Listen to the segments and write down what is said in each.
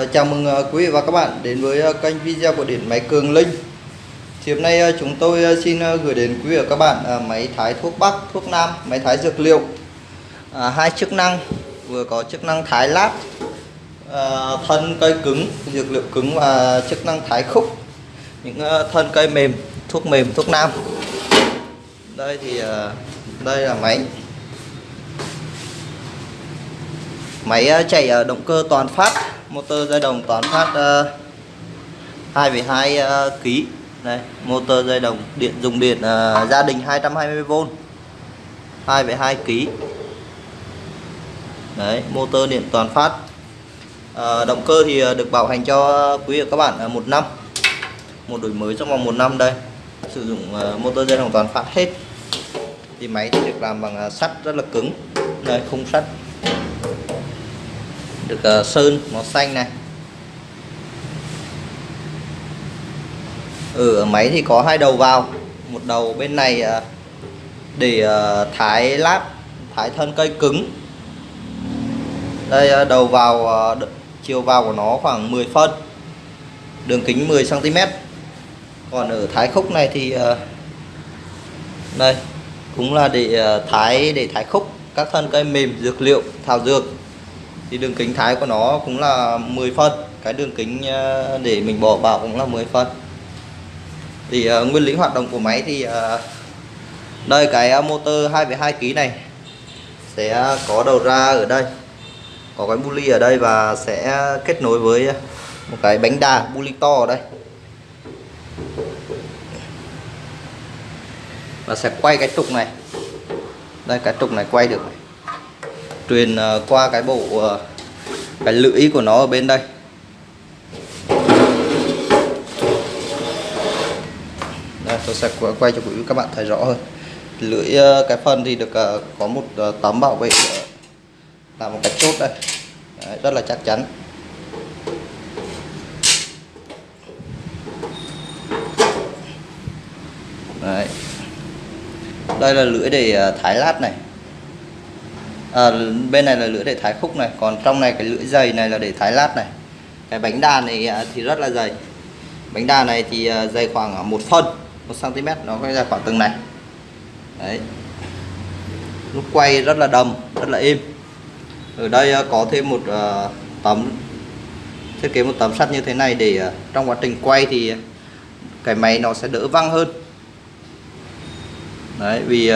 Ờ, chào mừng ờ, quý vị và các bạn đến với ờ, kênh video của điện máy Cường Linh. Thì hôm nay chúng tôi xin gửi đến quý vị và các bạn máy thái thuốc Bắc, thuốc Nam, máy thái dược liệu. À, hai chức năng vừa có chức năng thái lát, à, thân cây cứng, dược liệu cứng và chức năng thái khúc những thân cây mềm, thuốc mềm, thuốc Nam. Đây thì đây là máy máy ờ, chạy ở động cơ toàn phát motor dây đồng toàn phát ờ, 2,2 kg đây motor dây đồng điện dùng điện gia đình 220V 2,2 kg đấy motor điện toàn phát. Động cơ thì được bảo hành cho quý vị và các bạn một năm. Một đổi mới trong vòng một năm đây. Sử dụng motor dây đồng toàn phát hết. Thì máy thì được làm bằng sắt rất là cứng. Đây khung sắt được ờ, sơn, màu xanh này. Ừ, ở máy thì có hai đầu vào. Một đầu bên này ờ, để ờ, thái lát, thái thân cây cứng. Đây đầu vào chiều vào của nó khoảng 10 phân. Đường kính 10 cm còn ở thái khúc này thì đây, cũng là để thái để thái khúc các thân cây mềm, dược liệu, thảo dược thì đường kính thái của nó cũng là 10 phân cái đường kính ờ, để mình bỏ vào cũng là 10 phân thì uh, nguyên lý hoạt động của máy thì uh, đây cái motor 2,2 kg này sẽ có đầu ra ở đây có cái buli ở đây và sẽ kết nối với một cái bánh đà buli to ở đây. Và sẽ quay cái trục này. Đây cái trục này quay được này truyền ờ, qua cái bộ ờ, cái lưỡi của nó ở bên đây. Đây, tôi sẽ quay cho quý vị các bạn thấy rõ hơn. Lưỡi ờ, cái phần thì được có một tấm bảo vệ làm một cái chốt đây. Đấy, rất là chắc chắn. Đấy. đây là lưỡi để thái lát này à, bên này là lưỡi để thái khúc này còn trong này cái lưỡi dày này là để thái lát này. Cái bánh đà này à, thì rất là dày. Bánh đà này thì à, dày khoảng một phân một cm nó có ra khoảng từng này. Đấy. Lúc quay rất là đầm rất là êm. Ở đây à, có thêm một tấm thiết kế một tấm sắt như thế này để trong quá trình quay thì cái máy nó sẽ đỡ văng hơn. Đấy vì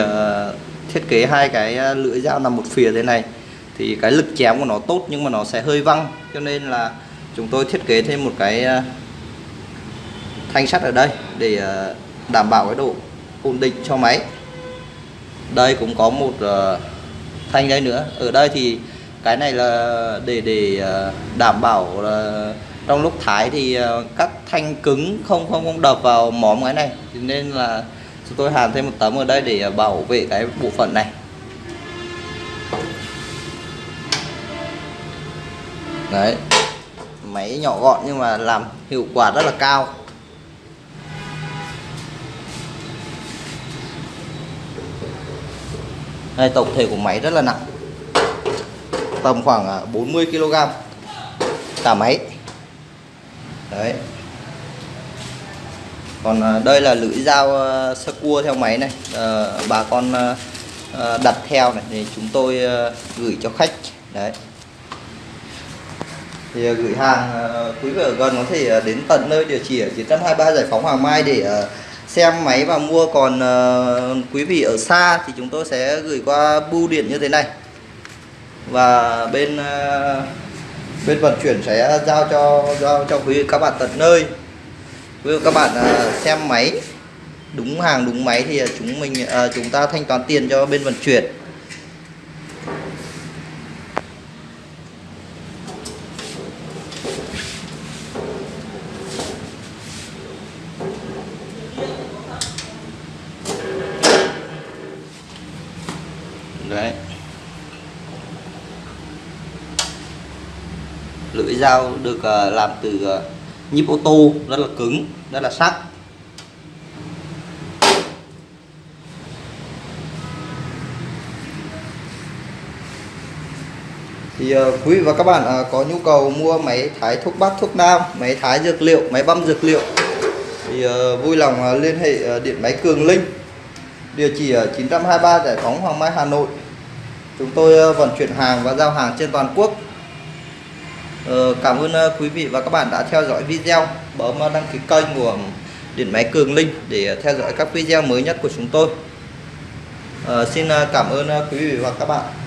thiết kế hai cái ờ, lưỡi dao nằm một phía thế này, thì cái lực chém của nó tốt nhưng mà nó sẽ hơi văng, cho nên là chúng tôi thiết kế thêm một cái ờ, thanh sắt ở đây để ờ, đảm bảo cái độ ổn định cho máy. Đây cũng có một thanh đây nữa. Ở đây thì cái này là để để đảm bảo là trong lúc thái thì các thanh cứng không không không đập vào móm cái này. Nên là chúng tôi hàn thêm một tấm ở đây để à, bảo vệ cái bộ phận này. Đấy. Máy nhỏ gọn nhưng mà làm hiệu quả rất là cao. Đây, tổng thể của máy rất là nặng. Tầm khoảng à, 40 kg cả máy. Đấy còn à, đây là lưỡi dao à, sơ cua theo máy này. À, bà con à, đặt theo này thì chúng tôi gửi cho khách. Đấy. Thì gửi hàng quý vị ở gần có thể đến tận nơi địa chỉ ở 923 giải phóng Hoàng Mai để xem máy và mua. Còn quý vị ở xa thì chúng tôi sẽ gửi qua bưu điện như thế này. Và bên bên vận chuyển sẽ giao cho giao cho quý vị các bạn tận nơi. Ví dụ các bạn à, xem máy. Đúng hàng, đúng máy thì à, chúng mình à, chúng ta thanh toán tiền cho bên vận chuyển. Đấy. Lưỡi dao được làm từ nhíp ô tô rất là cứng rất là sắc. Thì uh, quý vị và các bạn uh, có nhu cầu mua máy thái thuốc bắc thuốc nam máy thái dược liệu máy băm dược liệu thì uh, vui lòng uh, liên hệ uh, điện máy Cường Linh địa chỉ ở 923 Giải phóng Hoàng Mai Hà Nội. Chúng tôi uh, vận chuyển hàng và giao hàng trên toàn quốc. Ờ, cảm ơn ờ, quý vị và các bạn đã theo dõi video. Bấm ờ, đăng ký kênh của điện máy Cường Linh để theo dõi các video mới nhất của chúng tôi. Xin cảm ơn quý vị và các bạn.